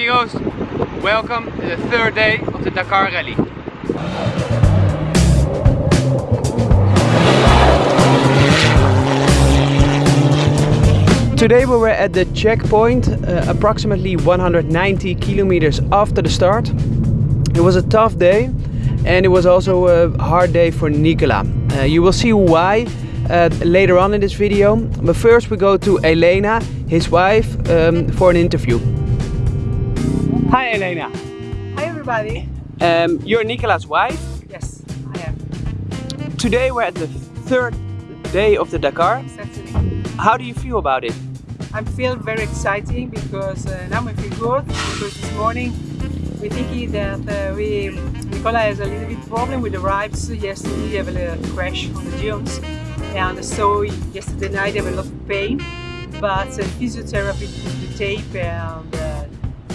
amigos, welcome to the third day of the Dakar Rally. Today we were at the checkpoint, uh, approximately 190 kilometers after the start. It was a tough day and it was also a hard day for Nicola. Uh, you will see why uh, later on in this video, but first we go to Elena, his wife, um, for an interview. Hi Elena. Hi everybody. Um, you're Nicola's wife. Yes, I am. Today we're at the third day of the Dakar. Certainly. How do you feel about it? I feel very exciting because uh, now we feel good because this morning we think that uh, we Nicola has a little bit problem with the ribs. Yesterday he have a little crash on the dunes and so yesterday night I have a lot of pain but uh, physiotherapy the tape and uh,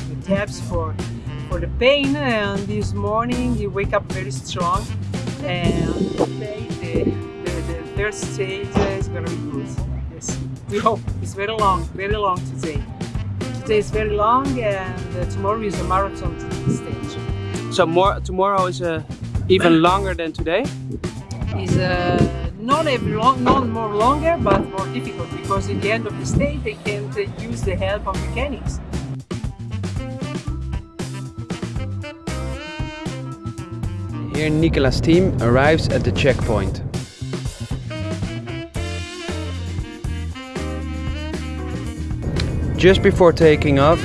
the tabs for for the pain and this morning he wake up very strong and today the, the, the third stage is gonna be good. Yes, we hope it's very long, very long today. Today is very long and uh, tomorrow is a marathon stage. So more tomorrow is uh, even longer than today. Is uh, not every long, not more longer, but more difficult because in the end of the stage they can't uh, use the help of mechanics. Here Nicola's team arrives at the checkpoint. Just before taking off,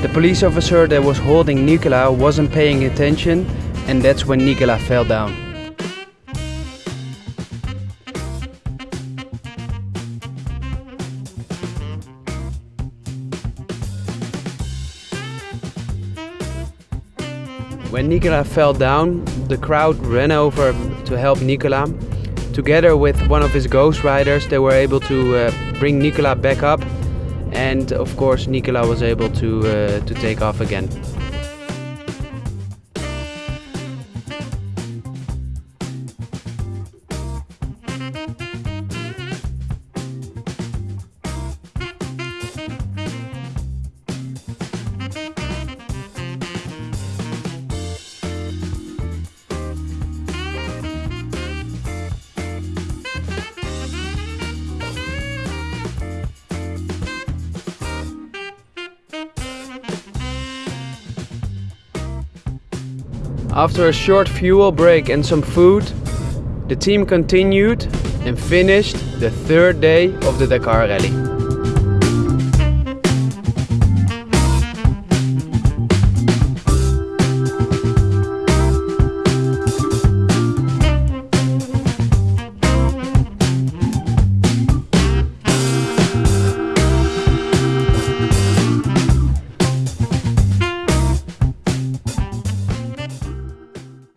the police officer that was holding Nicola wasn't paying attention and that's when Nicola fell down. When Nicola fell down, the crowd ran over to help Nicola. Together with one of his ghost riders, they were able to uh, bring Nicola back up and of course Nicola was able to, uh, to take off again. After a short fuel break and some food, the team continued and finished the third day of the Dakar Rally.